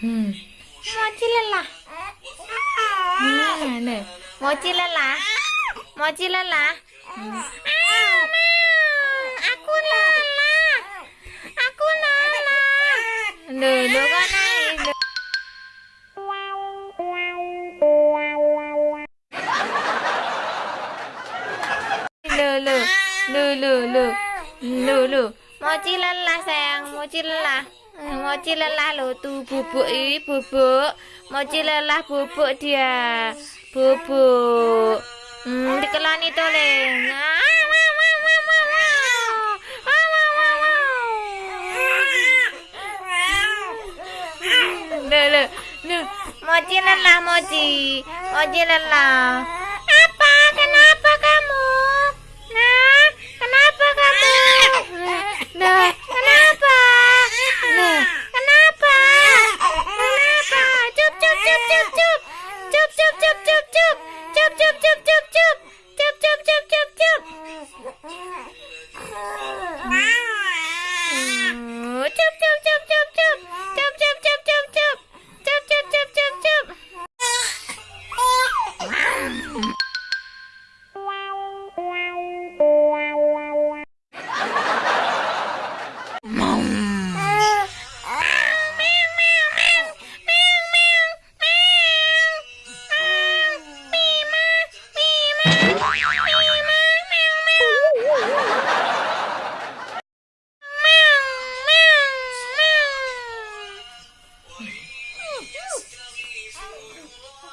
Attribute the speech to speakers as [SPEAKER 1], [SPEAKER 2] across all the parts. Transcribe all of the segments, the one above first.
[SPEAKER 1] മോച്ചിലല്ല മോച്ചിലല്ല മോച്ചിലല്ല aku lala aku lala duduk kan lulu lulu lulu lulu mochi lala sayang mochi lala Eh, Mochi lelah lo tuh bubuk ini bubuk. Mochi lelah bubuk dia. Bubuk. Hmm, dikelani loh, loh. Mochi lelah, Mochi. Mochi lelah. Apa? Kenapa kamu?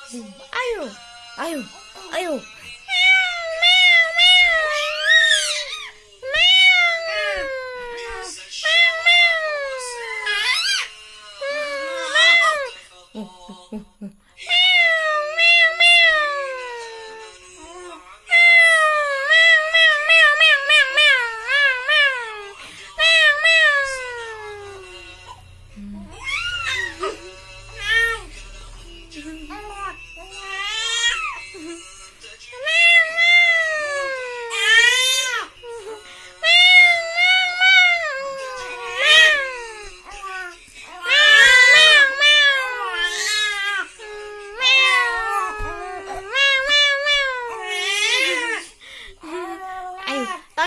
[SPEAKER 1] 哎呦，哎呦，哎呦。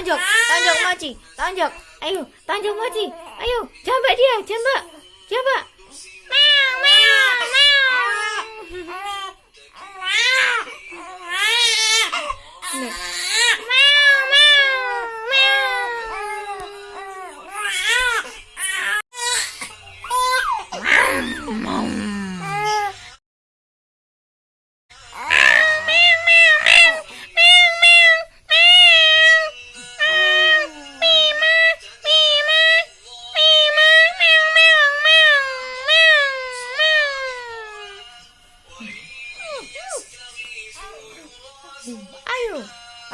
[SPEAKER 1] Tonjok, tonjok mochi, tonjok. Ayo, tonjok mochi. Ayo, jambak dia, jambak. Jambak. Meow, meow.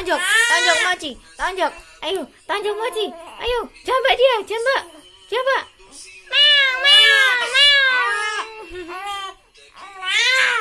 [SPEAKER 1] tanjok tanjok mochi tanjok. Ayo tanjok mochi ayo jambak dia jambak. Jambak. Meow meow. Meow.